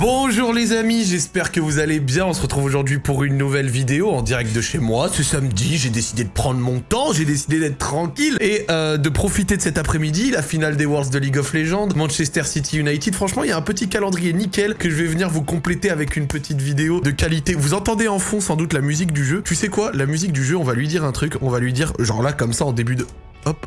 Bonjour les amis, j'espère que vous allez bien. On se retrouve aujourd'hui pour une nouvelle vidéo en direct de chez moi. Ce samedi, j'ai décidé de prendre mon temps, j'ai décidé d'être tranquille et euh, de profiter de cet après-midi, la finale des Worlds de League of Legends, Manchester City United. Franchement, il y a un petit calendrier nickel que je vais venir vous compléter avec une petite vidéo de qualité. Vous entendez en fond sans doute la musique du jeu. Tu sais quoi? La musique du jeu, on va lui dire un truc. On va lui dire, genre là, comme ça, en début de... Hop,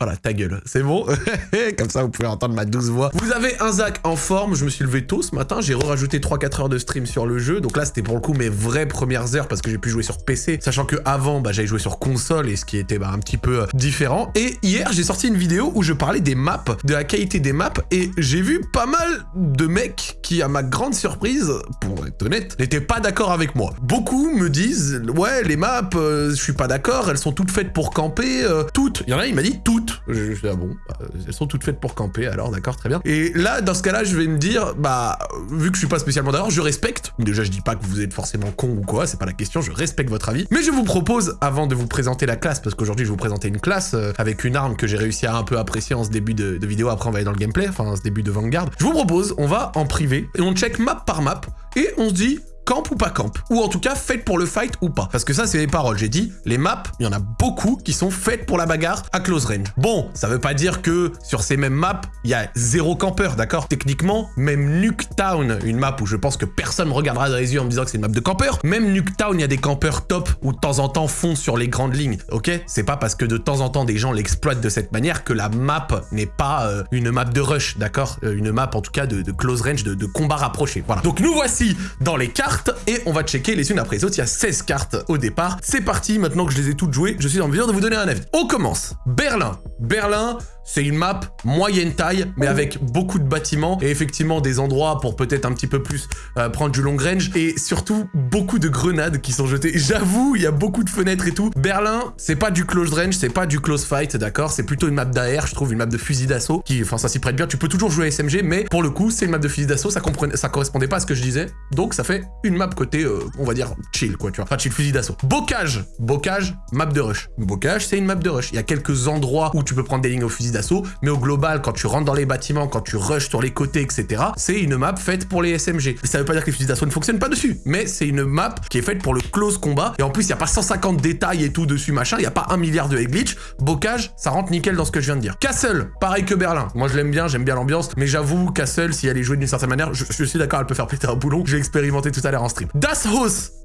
voilà, ta gueule, c'est bon? Comme ça, vous pouvez entendre ma douce voix. Vous avez un Zach en forme, je me suis levé tôt ce matin, j'ai rajouté 3-4 heures de stream sur le jeu, donc là, c'était pour le coup mes vraies premières heures parce que j'ai pu jouer sur PC, sachant que avant, bah, j'avais joué sur console, et ce qui était bah, un petit peu euh, différent. Et hier, j'ai sorti une vidéo où je parlais des maps, de la qualité des maps, et j'ai vu pas mal de mecs qui, à ma grande surprise, pour être honnête, n'étaient pas d'accord avec moi. Beaucoup me disent, ouais, les maps, euh, je suis pas d'accord, elles sont toutes faites pour camper, euh, toutes. Il y en a, il m'a dit toutes ah bon, bah, elles sont toutes faites pour camper, alors d'accord, très bien. Et là, dans ce cas-là, je vais me dire, bah, vu que je suis pas spécialement d'accord, je respecte. Déjà, je dis pas que vous êtes forcément con ou quoi, c'est pas la question, je respecte votre avis. Mais je vous propose, avant de vous présenter la classe, parce qu'aujourd'hui, je vais vous présenter une classe euh, avec une arme que j'ai réussi à un peu apprécier en ce début de, de vidéo, après on va aller dans le gameplay, enfin, en ce début de Vanguard. Je vous propose, on va en privé, et on check map par map, et on se dit, camp ou pas camp. Ou en tout cas, faites pour le fight ou pas. Parce que ça, c'est mes paroles. J'ai dit, les maps, il y en a beaucoup qui sont faites pour la bagarre à close range. Bon, ça veut pas dire que sur ces mêmes maps, il y a zéro campeur, d'accord? Techniquement, même Nuketown, une map où je pense que personne me regardera dans les yeux en me disant que c'est une map de campeur, même Nuketown, il y a des campeurs top où de temps en temps font sur les grandes lignes, ok? C'est pas parce que de temps en temps des gens l'exploitent de cette manière que la map n'est pas euh, une map de rush, d'accord? Euh, Une map en tout cas de, close range, de, de combat rapproché, voilà. Donc nous voici dans les cartes et on va checker les unes après les autres. Il y a 16 cartes au départ. C'est parti, maintenant que je les ai toutes jouées, je suis en mesure de vous donner un avis. On commence. Berlin. Berlin, c'est une map moyenne taille, mais avec beaucoup de bâtiments et effectivement des endroits pour peut-être un petit peu plus euh, prendre du long range et surtout beaucoup de grenades qui sont jetées. J'avoue, il y a beaucoup de fenêtres et tout. Berlin, c'est pas du close range, c'est pas du close fight, d'accord? C'est plutôt une map d'AR, je trouve, une map de fusil d'assaut qui, enfin, ça s'y prête bien. Tu peux toujours jouer à SMG, mais pour le coup, c'est une map de fusil d'assaut, ça, ça correspondait pas à ce que je disais. Donc ça fait une map côté, euh, on va dire, chill, quoi, tu vois. Enfin, chill fusil d'assaut. Bocage. Bocage, map de rush. Bocage, c'est une map de rush. Il y a quelques endroits où tu peux prendre des lignes au fusil d'assaut, mais au global, quand tu rentres dans les bâtiments, quand tu rushes sur les côtés, etc., c'est une map faite pour les SMG. Ça veut pas dire que les fusils d'assaut ne fonctionnent pas dessus, mais c'est une map qui est faite pour le close combat, et en plus, il y a pas 150 détails et tout dessus, machin, il y a pas un milliard de glitch. Bocage, ça rentre nickel dans ce que je viens de dire. Castle, pareil que Berlin. Moi, je l'aime bien, j'aime bien l'ambiance, mais j'avoue, Castle, si elle est jouée d'une certaine manière, je, je suis d'accord, elle peut faire péter un boulon. J'ai expérimenté tout à l'heure en stream. Das House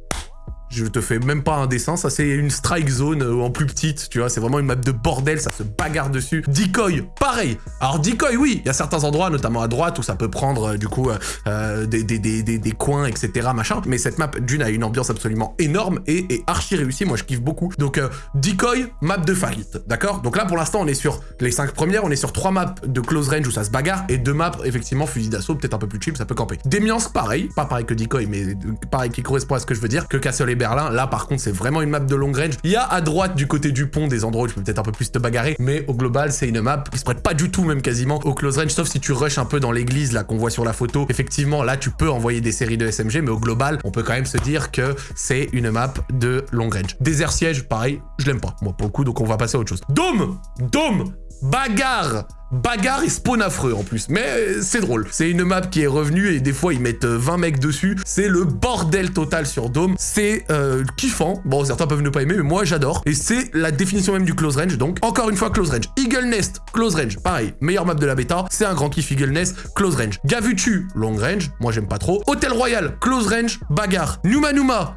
je te fais même pas un dessin, ça c'est une strike zone euh, en plus petite, tu vois, c'est vraiment une map de bordel, ça se bagarre dessus. Decoy, pareil. Alors decoy, oui, il y a certains endroits, notamment à droite, où ça peut prendre euh, du coup euh, des, des, des, des, coins, etc. machin, mais cette map, d'une, a une ambiance absolument énorme et est archi réussie, moi je kiffe beaucoup. Donc decoy, map de fight, d'accord? Donc là pour l'instant on est sur les 5 premières, on est sur 3 maps de close range où ça se bagarre, et 2 maps effectivement fusil d'assaut, peut-être un peu plus chill, ça peut camper. Demiance, pareil, pas pareil que decoy, mais pareil qui correspond à ce que je veux dire, que Castle et Là par contre c'est vraiment une map de long range. Il y a à droite du côté du pont des endroits où tu peux peut-être un peu plus te bagarrer, mais au global c'est une map qui se prête pas du tout même quasiment au close range, sauf si tu rushes un peu dans l'église là qu'on voit sur la photo. Effectivement là tu peux envoyer des séries de SMG, mais au global on peut quand même se dire que c'est une map de long range. Désert siège, pareil, je l'aime pas moi pour le coup, donc on va passer à autre chose. Dôme Dôme Bagarre bagarre et spawn affreux en plus. Mais euh, c'est drôle. C'est une map qui est revenue et des fois ils mettent 20 euh, mecs dessus. C'est le bordel total sur Dome. C'est euh, kiffant. Bon, certains peuvent ne pas aimer, mais moi j'adore. Et c'est la définition même du close range. Donc, encore une fois, close range. Eagle Nest, close range. Pareil, meilleure map de la bêta. C'est un grand kiff Eagle Nest, close range. Gavutu, long range. Moi j'aime pas trop. Hôtel Royal, close range, bagarre. Numa Numa,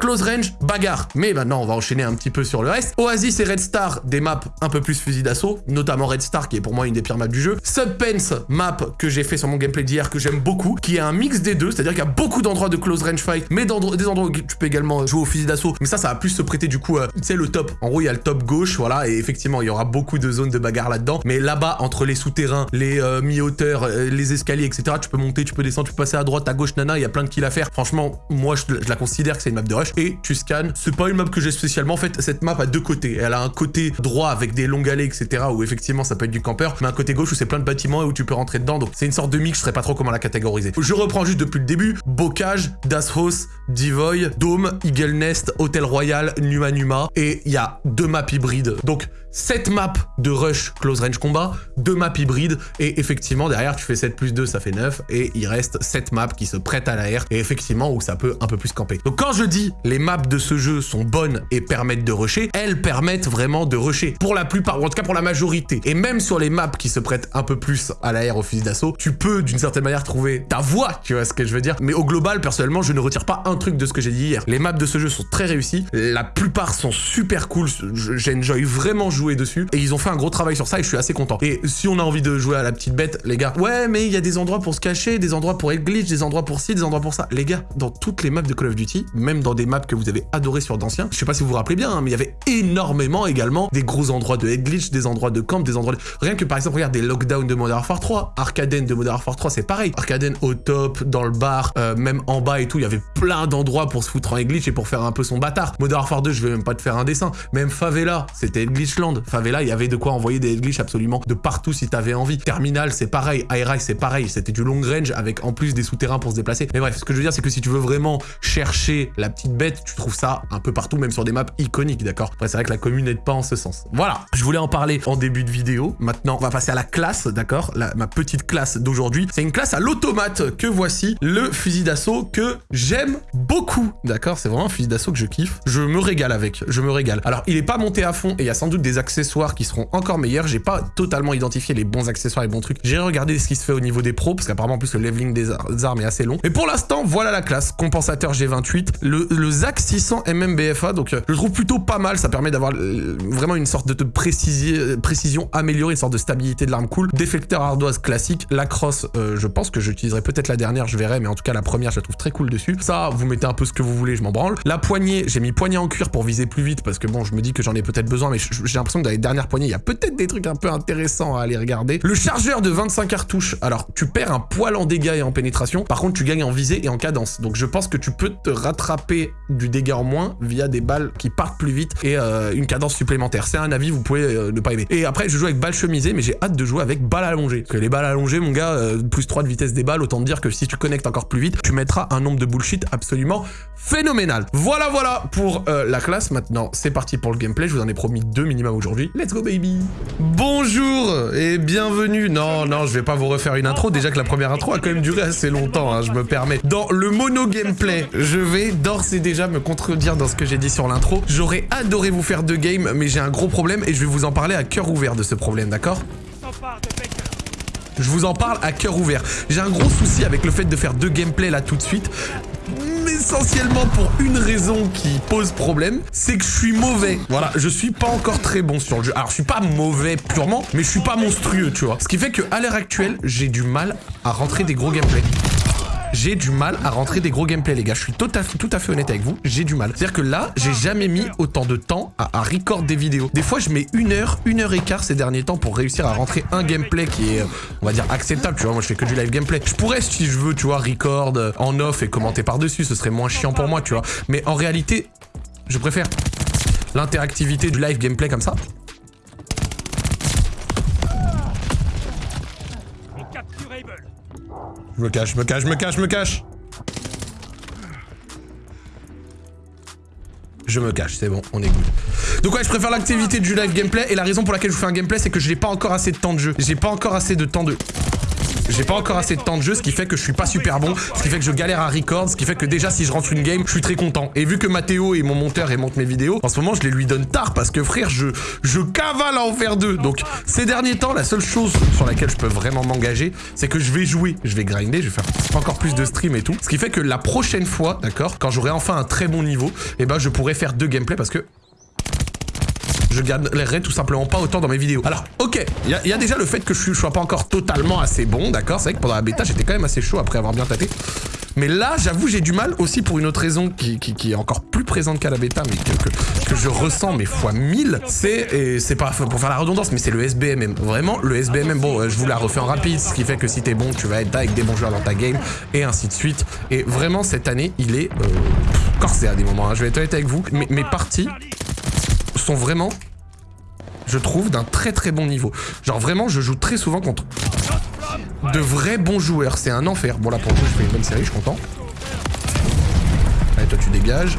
close range, bagarre. Mais maintenant, on va enchaîner un petit peu sur le reste. Oasis et Red Star, des maps un peu plus fusil d'assaut, notamment Red Star qui est pour moi une des pires maps du jeu. Subpence map que j'ai fait sur mon gameplay d'hier que j'aime beaucoup, qui est un mix des deux, c'est-à-dire qu'il y a beaucoup d'endroits de close range fight, mais des endroits où tu peux également jouer au fusil d'assaut. Mais ça, ça va plus se prêter du coup, tu sais, le top. En gros, il y a le top gauche, voilà, et effectivement, il y aura beaucoup de zones de bagarre là-dedans. Mais là-bas, entre les souterrains, les euh, mi-hauteurs, euh, les escaliers, etc., tu peux monter, tu peux descendre, tu peux passer à droite, à gauche, nana, il y a plein de kills à faire. Franchement, moi, je, la considère que c'est une map de rush. Et tu scannes, c'est pas une map que j'ai spécialement. En fait, cette map a deux côtés. Elle a un côté droit avec des longues allées, etc., où effectivement, ça peut être du campeur, mais un côté gauche où c'est plein de bâtiments et où tu peux rentrer dedans. Donc c'est une sorte de mix, je sais pas trop comment la catégoriser. Je reprends juste depuis le début. Bocage, Das House, Divoy, Dome, Eagle Nest, Hôtel Royal, Numa Numa. Et il y a deux maps hybrides. Donc 7 maps de rush close range combat, 2 maps hybrides, et effectivement derrière tu fais 7 plus 2 ça fait 9, et il reste 7 maps qui se prêtent à l'air, et effectivement où ça peut un peu plus camper. Donc quand je dis les maps de ce jeu sont bonnes et permettent de rusher, elles permettent vraiment de rusher, pour la plupart, ou en tout cas pour la majorité. Et même sur les maps qui se prêtent un peu plus à l'air au fusil d'assaut, tu peux d'une certaine manière trouver ta voie, tu vois ce que je veux dire. Mais au global, personnellement, je ne retire pas un truc de ce que j'ai dit hier. Les maps de ce jeu sont très réussies, la plupart sont super cool, j'enjoy vraiment jouer dessus, et ils ont fait un gros travail sur ça et je suis assez content. Et si on a envie de jouer à la petite bête, les gars, ouais, mais il y a des endroits pour se cacher, des endroits pour être glitch, des endroits pour ci, des endroits pour ça. Les gars, dans toutes les maps de Call of Duty, même dans des maps que vous avez adorées sur d'anciens, je sais pas si vous vous rappelez bien, hein, mais il y avait énormément également des gros endroits de head glitch, des endroits de camp, des endroits de... Rien que par exemple, regarde, des lockdowns de Modern Warfare 3, Arcaden de Modern Warfare 3, c'est pareil. Arcaden au top, dans le bar, euh, même en bas et tout, il y avait plein d'endroits pour se foutre en glitch et pour faire un peu son bâtard. Modern Warfare 2, je vais même pas te faire un dessin. Même Favela, c'était Glitchland. Favela, il y avait de quoi envoyer des glitch absolument de partout si t'avais envie. Terminal, c'est pareil. Aireye, c'est pareil. C'était du long range avec en plus des souterrains pour se déplacer. Mais bref, ce que je veux dire, c'est que si tu veux vraiment chercher la petite bête, tu trouves ça un peu partout, même sur des maps iconiques, d'accord? Après, c'est vrai que la commune n'aide pas en ce sens. Voilà, je voulais en parler en début de vidéo. Maintenant, va passer à la classe, d'accord? Ma petite classe d'aujourd'hui. C'est une classe à l'automate que voici, le fusil d'assaut que j'aime beaucoup, d'accord? C'est vraiment un fusil d'assaut que je kiffe. Je me régale avec, je me régale. Alors, il est pas monté à fond et il y a sans doute des accessoires qui seront encore meilleurs. J'ai pas totalement identifié les bons accessoires et bons trucs. J'ai regardé ce qui se fait au niveau des pros, parce qu'apparemment, plus, le leveling des armes est assez long. Et pour l'instant, voilà la classe. Compensateur G28, le, le ZAC 600 MMBFA, donc euh, je le trouve plutôt pas mal. Ça permet d'avoir euh, vraiment une sorte de euh, précision améliorée, une sorte de stabilité de l'arme cool. Déflecteur ardoise classique. La crosse, je pense que j'utiliserai peut-être la dernière, je verrai, mais en tout cas, la première, je la trouve très cool dessus. Ça, vous mettez un peu ce que vous voulez, je m'en branle. La poignée, j'ai mis poignée en cuir pour viser plus vite, parce que bon, je me dis que j'en ai peut-être besoin, mais j'ai l'impression que dans les dernières poignées, il y a peut-être des trucs un peu intéressants à aller regarder. Le chargeur de 25 cartouches, alors tu perds un poil en dégâts et en pénétration, par contre tu gagnes en visée et en cadence. Donc je pense que tu peux te rattraper du dégât en moins via des balles qui partent plus vite et euh, une cadence supplémentaire. C'est un avis, vous pouvez euh, ne pas aimer. Et après je joue avec balles chemisées, mais j'ai hâte de jouer avec balles allongées. Parce que les balles allongées, mon gars, euh, plus 3 de vitesse des balles, autant dire que si tu connectes encore plus vite, tu mettras un nombre de bullshit absolument phénoménal. Voilà, voilà pour la classe. Maintenant, c'est parti pour le gameplay. Je vous en ai promis deux minimum aujourd'hui. Let's go, baby Bonjour et bienvenue. Non, non, je vais pas vous refaire une intro. Déjà que la première intro a quand même duré assez longtemps, hein, je me permets. Dans le mono gameplay, je vais d'ores et déjà me contredire dans ce que j'ai dit sur l'intro. J'aurais adoré vous faire deux games, mais j'ai un gros problème et je vais vous en parler à cœur ouvert de ce problème, d'accord? Je vous en parle à cœur ouvert. J'ai un gros souci avec le fait de faire deux gameplays là tout de suite essentiellement pour une raison qui pose problème, c'est que je suis mauvais. Voilà, je suis pas encore très bon sur le jeu. Alors, je suis pas mauvais purement, mais je suis pas monstrueux, tu vois. Ce qui fait que à l'heure actuelle, j'ai du mal à rentrer des gros gameplays j'ai du mal à rentrer des gros gameplays, les gars. Je suis tout à, fait honnête avec vous, j'ai du mal. C'est-à-dire que là, j'ai jamais mis autant de temps à, à, record des vidéos. Des fois, je mets une heure, une heure et quart ces derniers temps pour réussir à rentrer un gameplay qui est, on va dire, acceptable. Tu vois, moi, je fais que du live gameplay. Je pourrais, si je veux, tu vois, record en off et commenter par-dessus. Ce serait moins chiant pour moi, tu vois. Mais en réalité, je préfère l'interactivité du live gameplay comme ça. Je me cache, je me cache, je me cache, je me cache Je me cache, c'est bon, on est good. Donc ouais, je préfère l'activité du live gameplay, et la raison pour laquelle je vous fais un gameplay, c'est que je n'ai pas encore assez de temps de jeu. J'ai pas encore assez de temps de... J'ai pas encore assez de temps de jeu, ce qui fait que je suis pas super bon, ce qui fait que je galère à record, ce qui fait que déjà si je rentre une game, je suis très content. Et vu que Mathéo est mon monteur et monte mes vidéos, en ce moment je les lui donne tard parce que frère, je, je cavale à en faire deux. Donc ces derniers temps, la seule chose sur laquelle je peux vraiment m'engager, c'est que je vais jouer, je vais grinder, je vais faire encore plus de stream et tout. Ce qui fait que la prochaine fois, d'accord, quand j'aurai enfin un très bon niveau, eh ben je pourrai faire deux gameplays parce que je gagnerai tout simplement pas autant dans mes vidéos. Alors, ok, il y, a déjà le fait que je, sois pas encore totalement assez bon, d'accord C'est vrai que pendant la bêta, j'étais quand même assez chaud après avoir bien tâté. Mais là, j'avoue, j'ai du mal aussi pour une autre raison qui, est encore plus présente qu'à la bêta, mais que, je ressens, mais fois 1000, c'est, et c'est pas pour faire la redondance, mais c'est le SBMM. Vraiment, le SBMM, bon, euh, je vous la refais en rapide, ce qui fait que si t'es bon, tu vas être avec des bons joueurs dans ta game, et ainsi de suite. Et vraiment, cette année, il est euh, corsé à des moments, hein. je vais être honnête avec vous. mes parties sont vraiment, je trouve, d'un très très bon niveau. Genre vraiment, je joue très souvent contre de vrais bons joueurs. C'est un enfer. Bon là pour le coup, je fais une bonne série, je suis content. Allez, toi tu dégages.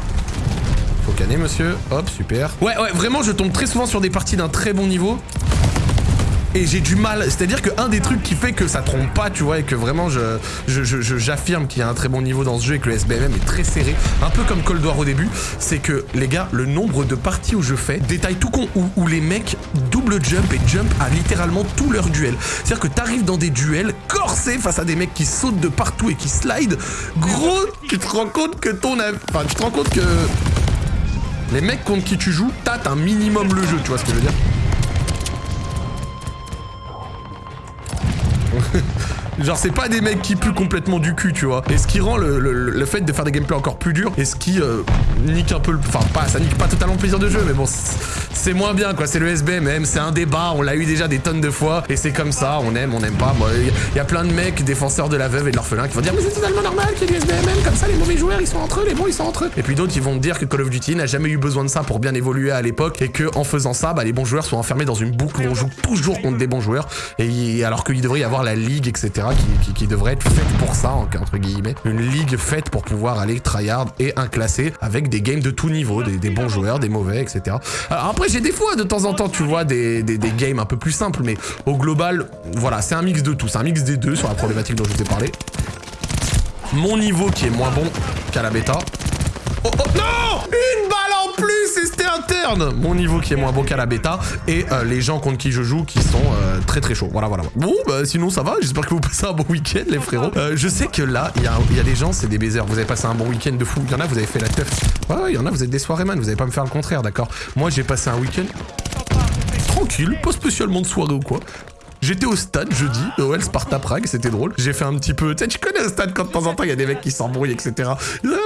Faut canner, monsieur. Hop, super. Ouais, ouais, vraiment, je tombe très souvent sur des parties d'un très bon niveau et j'ai du mal. C'est-à-dire qu'un des trucs qui fait que ça trompe pas, tu vois, et que vraiment j'affirme qu'il y a un très bon niveau dans ce jeu et que le SBMM est très serré, un peu comme Cold War au début, c'est que les gars, le nombre de parties où je fais, détail tout con, où, où les mecs double jump et jump à littéralement tous leurs duels. C'est-à-dire que t'arrives dans des duels corsés face à des mecs qui sautent de partout et qui slide. Gros, tu te rends compte que ton... Enfin, tu te rends compte que... Les mecs contre qui tu joues tâtent un minimum le jeu, tu vois ce que je veux dire? Genre, c'est pas des mecs qui puent complètement du cul, tu vois. Et ce qui rend le, fait de faire des gameplays encore plus durs, et ce qui euh, nique un peu le... Enfin, pas, ça nique pas totalement le plaisir de jeu, mais bon, c'est moins bien, quoi. C'est le SBMM, c'est un débat, on l'a eu déjà des tonnes de fois, et c'est comme ça, on aime, on aime pas. Il y, a plein de mecs, défenseurs de la veuve et de l'orphelin, qui vont dire, mais c'est totalement normal qu'il y ait du SBMM, comme ça, les mauvais joueurs, ils sont entre eux, les bons, ils sont entre eux. Et puis d'autres, ils vont dire que Call of Duty n'a jamais eu besoin de ça pour bien évoluer à l'époque, et que en faisant ça, bah, les bons joueurs sont enfermés dans une boucle où on joue toujours contre des bons joueurs, et alors qu'il devrait y avoir la ligue, etc., qui, devrait être faite pour ça, entre guillemets. Une ligue faite pour pouvoir aller tryhard et inclasser avec des games de tout niveau, des, bons joueurs, des mauvais, etc. Alors après, j'ai des fois, de temps en temps, tu vois, des, des, games un peu plus simples, mais au global, voilà, c'est un mix de tout. C'est un mix des deux sur la problématique dont je vous ai parlé. Mon niveau qui est moins bon qu'à la bêta. Oh, non Une balle en plus et c'était interne Mon niveau qui est moins bon qu'à la bêta et euh, les gens contre qui je joue qui sont euh, très très chauds. Voilà, voilà. Bon, bah sinon ça va. J'espère que vous passez un bon week-end les frérots. Euh, je sais que là, il y a, des gens, c'est des baisers. Vous avez passé un bon week-end de fou. Il y en a, vous avez fait la teuf. Ouais, il y en a, vous êtes des soirées man. Vous allez pas me faire le contraire, d'accord? Moi, j'ai passé un week-end tranquille, pas spécialement de soirée ou quoi. J'étais au stade jeudi, OL Sparta Prague, c'était drôle. J'ai fait un petit peu... Tu sais, tu connais le stade quand de temps en temps il y a des mecs qui s'embrouillent, etc.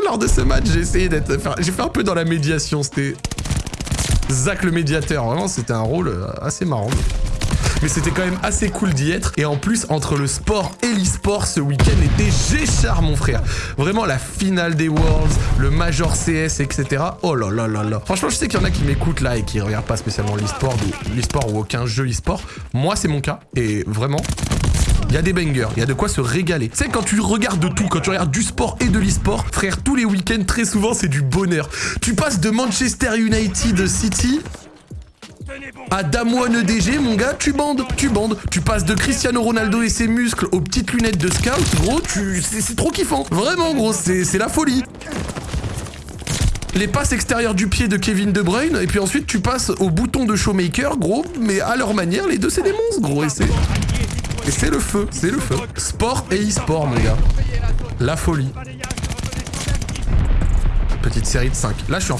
Lors de ce match, j'ai essayé d'être... J'ai fait un peu dans la médiation, c'était... Zach le médiateur, vraiment c'était un rôle euh, assez marrant mais c'était quand même assez cool d'y être. Et en plus, entre le sport et l'e-sport, ce week-end était Géchard, mon frère. Vraiment, la finale des Worlds, le Major CS, etc. Oh là là là là. Franchement, je sais qu'il y en a qui m'écoutent là et qui regardent pas spécialement l'e-sport ou, ou aucun jeu e-sport. Moi, c'est mon cas. Et vraiment, il y a des bangers, il y a de quoi se régaler. Tu sais, quand tu regardes de tout, quand tu regardes du sport et de l'e-sport, frère, tous les week-ends, très souvent, c'est du bonheur. Tu passes de Manchester United City à Damwon EDG, mon gars, tu bandes, tu bandes. Tu passes de Cristiano Ronaldo et ses muscles aux petites lunettes de scout, gros, tu... c'est trop kiffant. Vraiment, gros, c'est la folie les passes extérieures du pied de Kevin De Bruyne, et puis ensuite tu passes au bouton de Showmaker, gros, mais à leur manière, les deux c'est des monstres, gros, et c'est... Et c'est le feu, c'est le feu. Sport et e-sport, mon gars. La folie. Petite série de 5. Là, je suis en.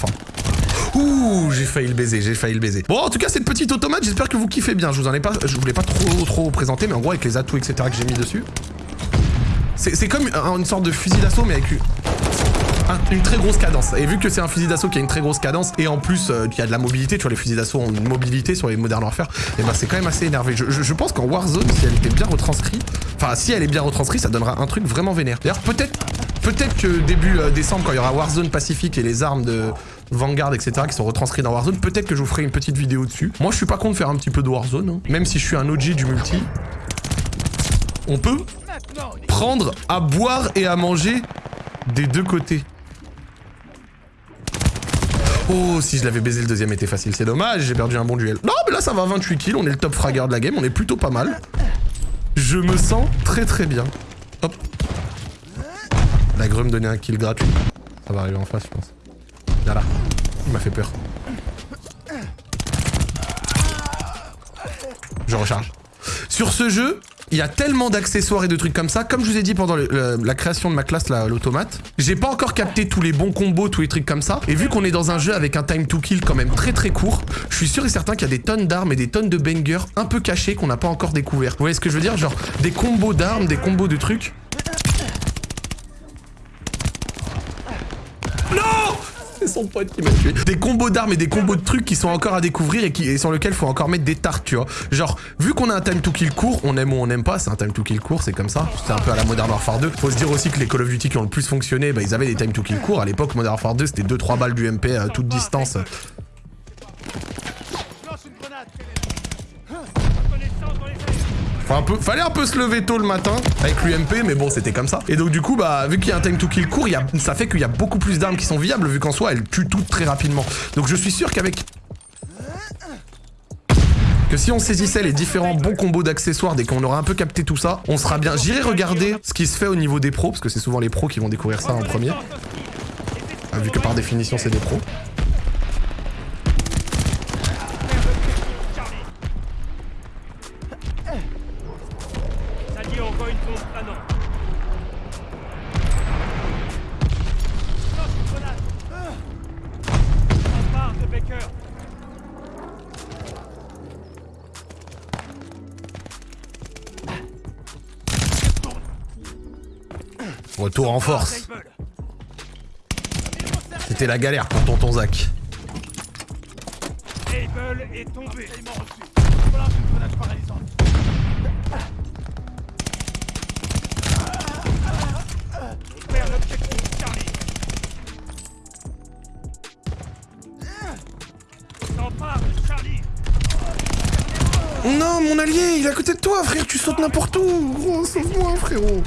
Ouh, j'ai failli le baiser, j'ai failli le baiser. Bon, en tout cas, cette petite automate, j'espère que vous kiffez bien. Je vous en ai pas, je voulais pas trop, trop présenter, mais en gros, avec les atouts, etc. que j'ai mis dessus. C'est comme une sorte de fusil d'assaut, mais avec une très grosse cadence. Et vu que c'est un fusil d'assaut qui a une très grosse cadence, et en plus, euh, il y a de la mobilité, tu vois, les fusils d'assaut ont une mobilité sur les Modern Warfare, et bah c'est quand même assez énervé. Je, pense qu'en Warzone, si elle était bien retranscrite, enfin, si elle est bien retranscrite, ça donnera un truc vraiment vénère. D'ailleurs, peut-être peut-être que début euh, décembre, quand il y aura Warzone Pacifique et les armes de Vanguard, etc., qui sont retranscrites dans Warzone, peut-être que je vous ferai une petite vidéo dessus. Moi, je suis pas contre faire un petit peu de Warzone, hein. même si je suis un OG du multi. On peut prendre à boire et à manger des deux côtés. Oh, si je l'avais baisé, le deuxième était facile. C'est dommage, j'ai perdu un bon duel. Non, mais là, ça va, 28 kills. On est le top fragger de la game. On est plutôt pas mal. Je me sens très très bien. Hop. La grue me donnait un kill gratuit. Ça va arriver en face, je pense. Là. Il m'a fait peur. Je recharge. Sur ce jeu, il y a tellement d'accessoires et de trucs comme ça. Comme je vous ai dit pendant la création de ma classe, l'automate, j'ai pas encore capté tous les bons combos, tous les trucs comme ça. Et vu qu'on est dans un jeu avec un time to kill quand même très très court, je suis sûr et certain qu'il y a des tonnes d'armes et des tonnes de bangers un peu cachés qu'on n'a pas encore découvert. Vous voyez ce que je veux dire? Genre des combos d'armes, des combos de trucs son pote qui m'a tué. Des combos d'armes et des combos de trucs qui sont encore à découvrir et, qui, sur lesquels faut encore mettre des tartes, tu vois. Genre, vu qu'on a un time to kill court, on aime ou on n'aime pas, c'est un time to kill court, c'est comme ça. C'est un peu à la Modern Warfare 2. Faut se dire aussi que les Call of Duty qui ont le plus fonctionné, bah, ils avaient des time to kill courts. À l'époque, Modern Warfare 2, c'était 2-3 balles du MP à toute distance. Fallait un peu se lever tôt le matin avec l'UMP, mais bon, c'était comme ça. Et donc, du coup, bah, vu qu'il y a un time to kill court, ça fait qu'il y a beaucoup plus d'armes qui sont viables, vu qu'en soi, elles tuent toutes très rapidement. Donc, je suis sûr qu'avec que si on saisissait les différents bons combos d'accessoires dès qu'on aura un peu capté tout ça, on sera bien. J'irai regarder ce qui se fait au niveau des pros, parce que c'est souvent les pros qui vont découvrir ça en premier. Ah, vu que par définition c'est des pros. Force. C'était la galère pour tonton Zach. Able est tombé. On perd l'objectif, Charlie. S'empare de Charlie. Non, mon allié, il est à côté de toi, frère, tu sautes n'importe où. Gros, sauve-moi, frérot.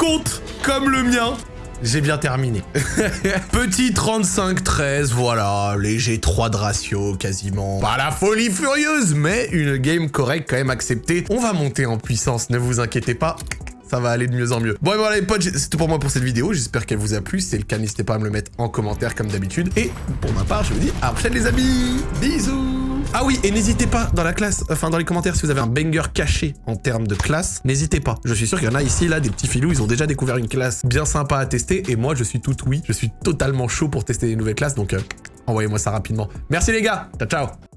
Compte comme le mien j'ai bien terminé. Petit 35-13, voilà, léger 3 de ratio quasiment. Pas la folie furieuse, mais une game correcte quand même acceptée. On va monter en puissance, ne vous inquiétez pas. Ça va aller de mieux en mieux. Bon et voilà les potes, c'est tout pour moi pour cette vidéo. J'espère qu'elle vous a plu. Si c'est le cas, n'hésitez pas à me le mettre en commentaire comme d'habitude. Et pour ma part, je vous dis à la prochaine les amis. Bisous ah oui, et n'hésitez pas dans la classe, enfin dans les commentaires, si vous avez un banger caché en termes de classe, n'hésitez pas. Je suis sûr qu'il y en a ici, là, des petits filous, ils ont déjà découvert une classe bien sympa à tester, et moi, je suis tout oui. Je suis totalement chaud pour tester les nouvelles classes, donc euh, envoyez-moi ça rapidement. Merci les gars, ciao ciao